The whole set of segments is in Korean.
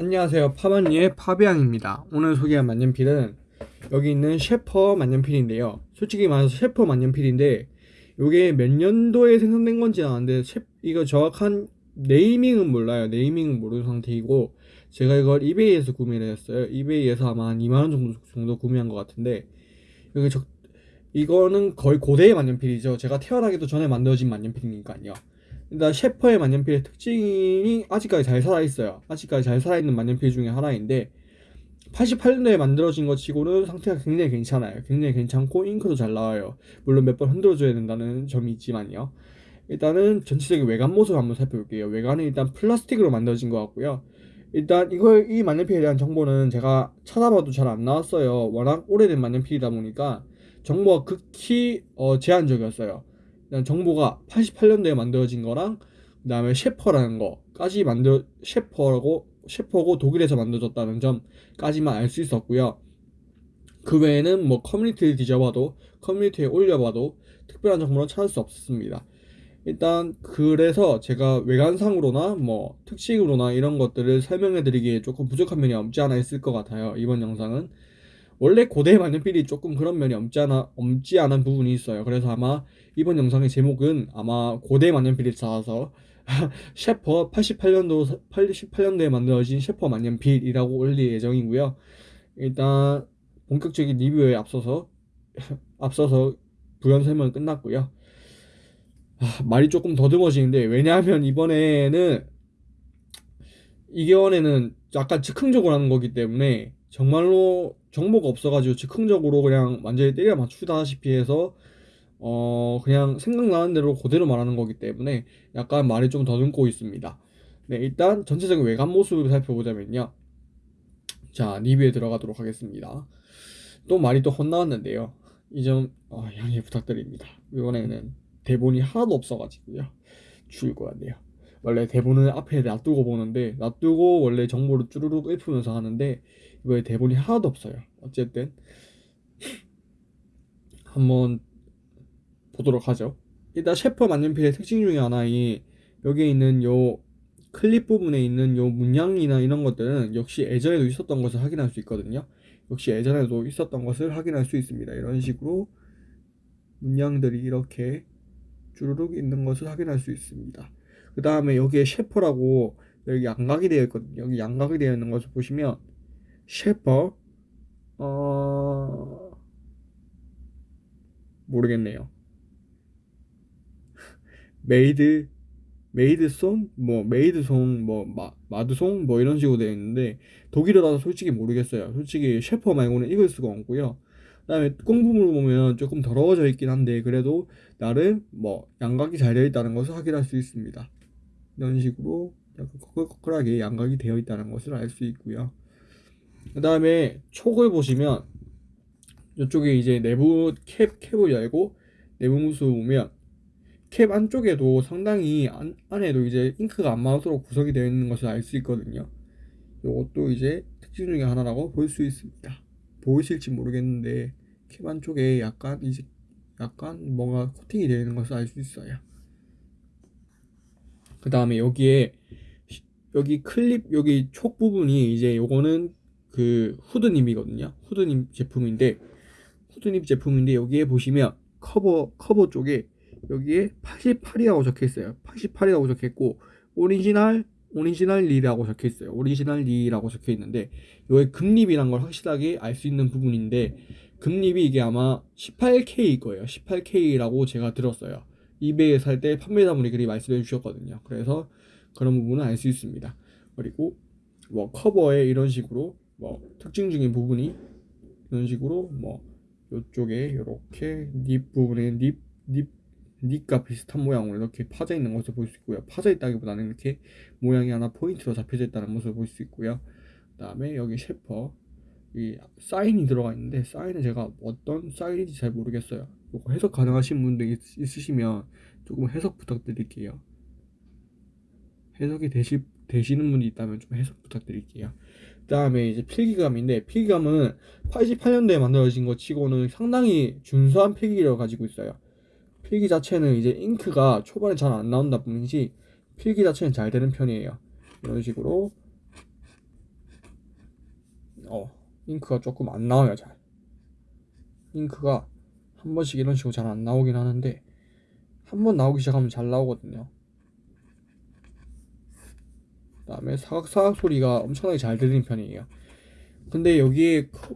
안녕하세요. 파마니의 파비앙입니다. 오늘 소개할 만년필은 여기 있는 셰퍼 만년필인데요. 솔직히 말해서 셰퍼 만년필인데 이게 몇 년도에 생산된 건지 아는데 셰, 이거 정확한 네이밍은 몰라요. 네이밍은 모르는 상태이고 제가 이걸 이베이에서 구매를 했어요. 이베이에서 아마 한 2만원 정도, 정도 구매한 것 같은데 여기 적, 이거는 거의 고대의 만년필이죠. 제가 태어나기도 전에 만들어진 만년필이니까요 일단 셰퍼의 만년필의 특징이 아직까지 잘 살아있어요. 아직까지 잘 살아있는 만년필 중에 하나인데 88년도에 만들어진 것 치고는 상태가 굉장히 괜찮아요. 굉장히 괜찮고 잉크도 잘 나와요. 물론 몇 번 흔들어줘야 된다는 점이 있지만요. 일단은 전체적인 외관 모습을 한번 살펴볼게요. 외관은 일단 플라스틱으로 만들어진 것 같고요. 일단 이걸 이 만년필에 대한 정보는 제가 찾아봐도 잘 안 나왔어요. 워낙 오래된 만년필이다 보니까 정보가 극히 어, 제한적이었어요. 정보가 88년도에 만들어진 거랑 그 다음에 셰퍼라는 거까지 만들 셰퍼라고 셰퍼고 독일에서 만들어졌다는 점까지만 알 수 있었고요. 그 외에는 뭐 커뮤니티를 뒤져봐도 커뮤니티에 올려봐도 특별한 정보는 찾을 수 없었습니다. 일단 그래서 제가 외관상으로나 뭐 특징으로나 이런 것들을 설명해 드리기에 조금 부족한 면이 없지 않아 있을 것 같아요. 이번 영상은 원래 고대 만년필이 조금 그런 면이 없지 않아 없지 않은 부분이 있어요. 그래서 아마 이번 영상의 제목은 아마 고대 만년필이 쌓아서 셰퍼 88년도 88년도에 만들어진 셰퍼 만년필이라고 올릴 예정이고요. 일단 본격적인 리뷰에 앞서서 앞서서 부연 설명은 끝났고요. 아, 말이 조금 더듬어지는데 왜냐하면 이번에는 이겨원에는 약간 즉흥적으로 하는 거기 때문에 정말로 정보가 없어가지고 즉흥적으로 그냥 완전히 때려 맞추다시피 해서 어 그냥 생각나는 대로 그대로 말하는 거기 때문에 약간 말이 좀 더듬고 있습니다. 네 일단 전체적인 외관 모습을 살펴보자면요. 자 리뷰에 들어가도록 하겠습니다. 또 말이 또 혼나왔는데요. 이 점 어, 양해 부탁드립니다. 이번에는 대본이 하나도 없어가지고요. 같네요. 원래 대본을 앞에 놔두고 보는데 놔두고 원래 정보를 쭈루룩 읊으면서 하는데 이거에 대본이 하나도 없어요. 어쨌든 한번 보도록 하죠. 일단 셰퍼 만년필의 특징 중에 하나인 여기에 있는 요 클립 부분에 있는 요 문양이나 이런 것들은 역시 예전에도 있었던 것을 확인할 수 있거든요. 역시 예전에도 있었던 것을 확인할 수 있습니다. 이런 식으로 문양들이 이렇게 주르륵 있는 것을 확인할 수 있습니다. 그 다음에 여기에 셰퍼라고 여기 양각이 되어 있거든요. 여기 양각이 되어 있는 것을 보시면 셰퍼 어 모르겠네요. 메이드 메이드송 뭐 메이드송 뭐 마, 마드송 뭐 이런 식으로 되어 있는데 독일어라서 솔직히 모르겠어요. 솔직히 셰퍼 말고는 읽을 수가 없고요. 그다음에 꽁부분을 보면 조금 더러워져 있긴 한데 그래도 나름 뭐 양각이 잘 되어 있다는 것을 확인할 수 있습니다. 이런 식으로 약간 커끌커끌하게 양각이 되어 있다는 것을 알 수 있고요. 그 다음에 촉을 보시면 이쪽에 이제 내부 캡, 캡을 열고 내부 모습을 보면 캡 안쪽에도 상당히 안, 안에도 이제 잉크가 안 맞도록 구성이 되어 있는 것을 알 수 있거든요. 이것도 이제 특징 중에 하나라고 볼 수 있습니다. 보이실지 모르겠는데 캡 안쪽에 약간 이제 약간 뭔가 코팅이 되어 있는 것을 알 수 있어요. 그 다음에 여기에 여기 클립 여기 촉 부분이 이제 요거는 그 hooded nib이거든요. hooded nib 제품인데 hooded nib 제품인데 여기에 보시면 커버 커버 쪽에 여기에 88이라고 적혀 있어요. 88이라고 적혀 있고 오리지널 오리지널 리라고 적혀 있어요. 오리지널 리라고 적혀 있는데 여기 금nib이란 걸 확실하게 알 수 있는 부분인데 금nib이 이게 아마 18K일 거예요. 18K라고 제가 들었어요. 이베이에 살 때 판매자분이 그리 말씀해 주셨거든요. 그래서 그런 부분은 알 수 있습니다. 그리고 뭐 커버에 이런 식으로 뭐 특징적인 부분이 이런 식으로 뭐 이쪽에 이렇게 nib 부분에 nib, nib, nib과 비슷한 모양으로 이렇게 파져 있는 것을 볼 수 있고요. 파져 있다기보다는 이렇게 모양이 하나 포인트로 잡혀져 있다는 것을 볼 수 있고요. 그 다음에 여기 셰퍼 이 사인이 들어가 있는데 사인은 제가 어떤 사인인지 잘 모르겠어요. 이거 해석 가능하신 분들 있, 있으시면 조금 해석 부탁드릴게요. 해석이 되시, 되시는 분이 있다면 좀 해석 부탁드릴게요. 그 다음에 이제 필기감인데 필기감은 88년도에 만들어진 것 치고는 상당히 준수한 필기를 가지고 있어요. 필기 자체는 이제 잉크가 초반에 잘 안 나온다 뿐이지 필기 자체는 잘 되는 편이에요. 이런 식으로 어 잉크가 조금 안 나와요 잘 잉크가 한 번씩 이런 식으로 잘 안 나오긴 하는데 한 번 나오기 시작하면 잘 나오거든요 그 다음에 사각사각 소리가 엄청나게 잘 들리는 편이에요 근데 여기에 커-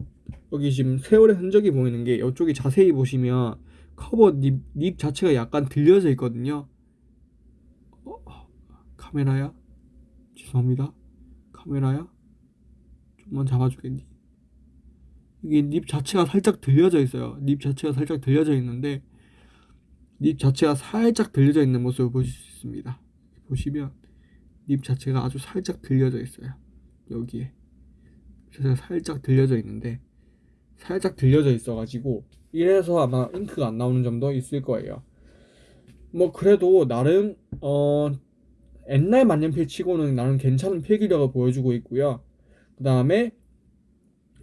여기 지금 세월의 흔적이 보이는 게 이쪽에 자세히 보시면 커버 닙, 닙 자체가 약간 들려져 있거든요 어, 카메라야? 죄송합니다 카메라야? 좀만 잡아주겠니? 이게 닙 자체가 살짝 들려져 있어요. 닙 자체가 살짝 들려져 있는데 닙 자체가 살짝 들려져 있는 모습을 보실 수 있습니다. 보시면 닙 자체가 아주 살짝 들려져 있어요. 여기에 자체가 살짝 들려져 있는데 살짝 들려져 있어가지고 이래서 아마 잉크가 안 나오는 점도 있을 거예요. 뭐 그래도 나름 어 옛날 만년필 치고는 나름 괜찮은 필기력을 보여주고 있고요. 그 다음에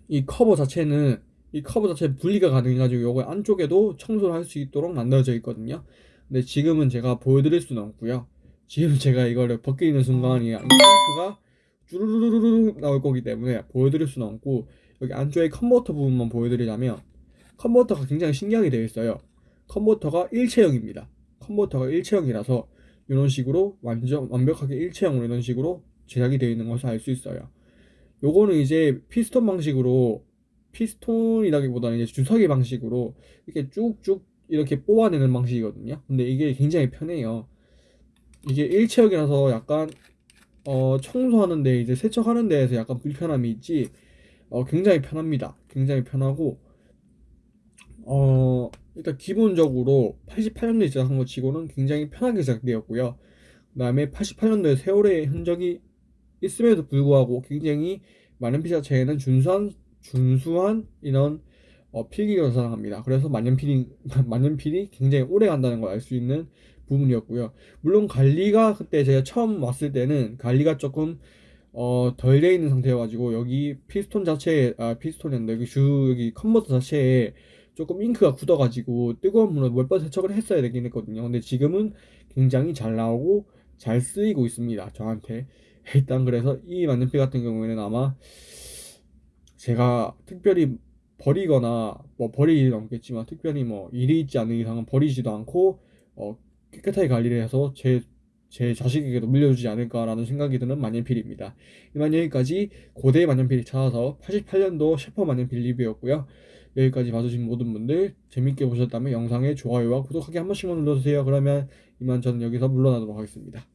이 커버 자체는 이 커버 자체 분리가 가능해가지고 요거 안쪽에도 청소를 할 수 있도록 만들어져 있거든요. 근데 지금은 제가 보여드릴 수는 없고요. 지금 제가 이거를 벗기는 순간 이 잉크가 쭈루루루루 나올 거기 때문에 보여드릴 수는 없고 여기 안쪽에 컨버터 부분만 보여드리자면 컨버터가 굉장히 신기하게 되어 있어요. 컨버터가 일체형입니다. 컨버터가 일체형이라서 이런 식으로 완전 완벽하게 일체형으로 이런 식으로 제작이 되어 있는 것을 알 수 있어요. 요거는 이제 피스톤 방식으로 피스톤이라기보다는 이제 주사기 방식으로 이렇게 쭉쭉 이렇게 뽑아내는 방식이거든요. 근데 이게 굉장히 편해요. 이게 일체형이라서 약간 어 청소하는데 이제 세척하는 데에서 약간 불편함이 있지 어 굉장히 편합니다. 굉장히 편하고 어 일단 기본적으로 88년도에 제작한 것 치고는 굉장히 편하게 제작되었고요. 그 다음에 88년도에 세월의 흔적이 있음에도 불구하고 굉장히 만년필 자체에는 준수한 준수한 이런 어, 필기를 자랑합니다. 그래서 만년필이 만년필이 굉장히 오래 간다는 걸 알 수 있는 부분이었고요. 물론 관리가 그때 제가 처음 왔을 때는 관리가 조금 어, 덜 돼 있는 상태여가지고 여기 피스톤 자체에 아 피스톤이었는데 여기 주 여기 컨버터 자체에 조금 잉크가 굳어가지고 뜨거운 물로 몇 번 세척을 했어야 되긴 했거든요. 근데 지금은 굉장히 잘 나오고 잘 쓰이고 있습니다. 저한테 일단 그래서 이 만년필 같은 경우에는 아마 제가 특별히 버리거나 뭐 버릴 일은 없겠지만 특별히 뭐 일이 있지 않는 이상은 버리지도 않고 어, 깨끗하게 관리를 해서 제 제 자식에게도 물려주지 않을까라는 생각이 드는 만년필입니다. 이만 여기까지 고대 만년필 찾아서 88년도 셰퍼 만년필 리뷰였고요. 여기까지 봐주신 모든 분들 재밌게 보셨다면 영상에 좋아요와 구독하기 한 번씩만 눌러주세요. 그러면 이만 저는 여기서 물러나도록 하겠습니다.